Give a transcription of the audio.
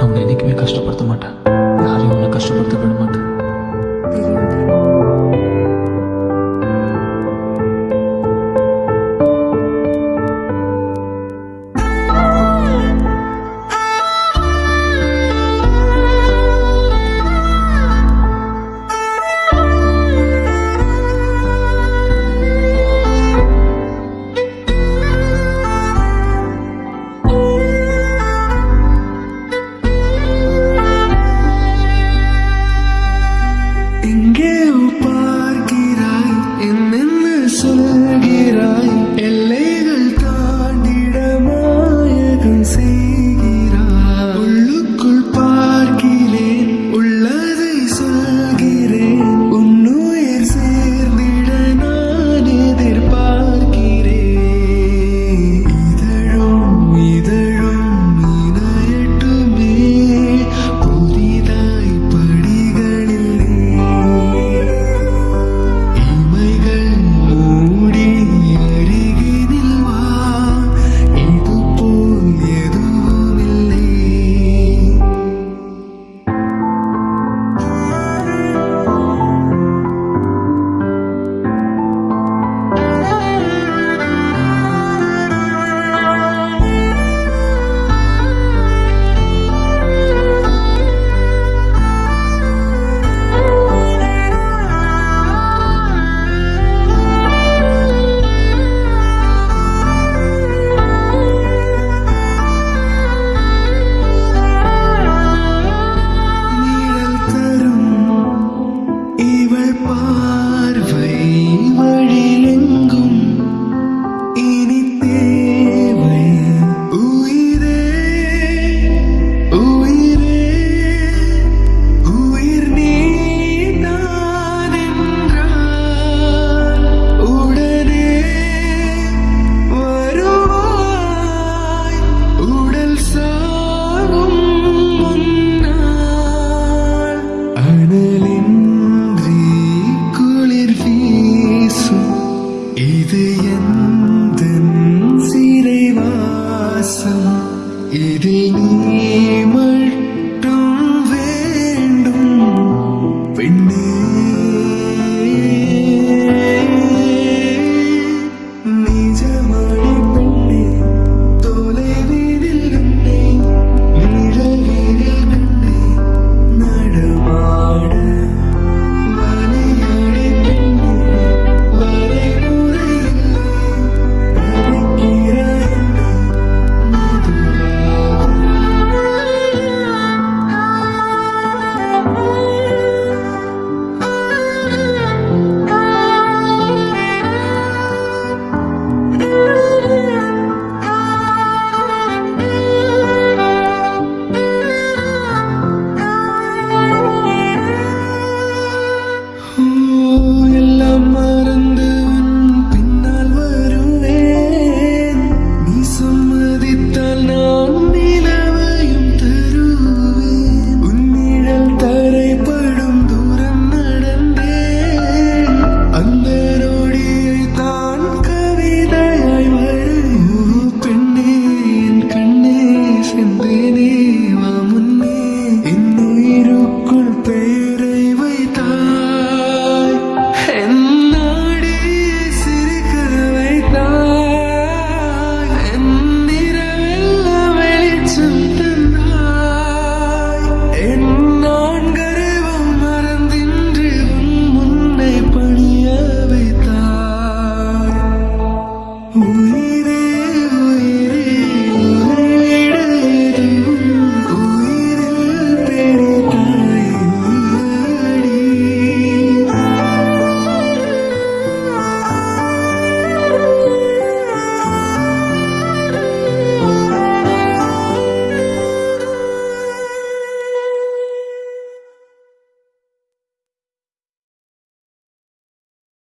நான் உன்னை என்றைக்குமே கஷ்டப்படுத்த மாட்டேன். யாரையும் உன்னை கஷ்டப்படுத்த விட மாட்டேன். தெரியும். 的眼。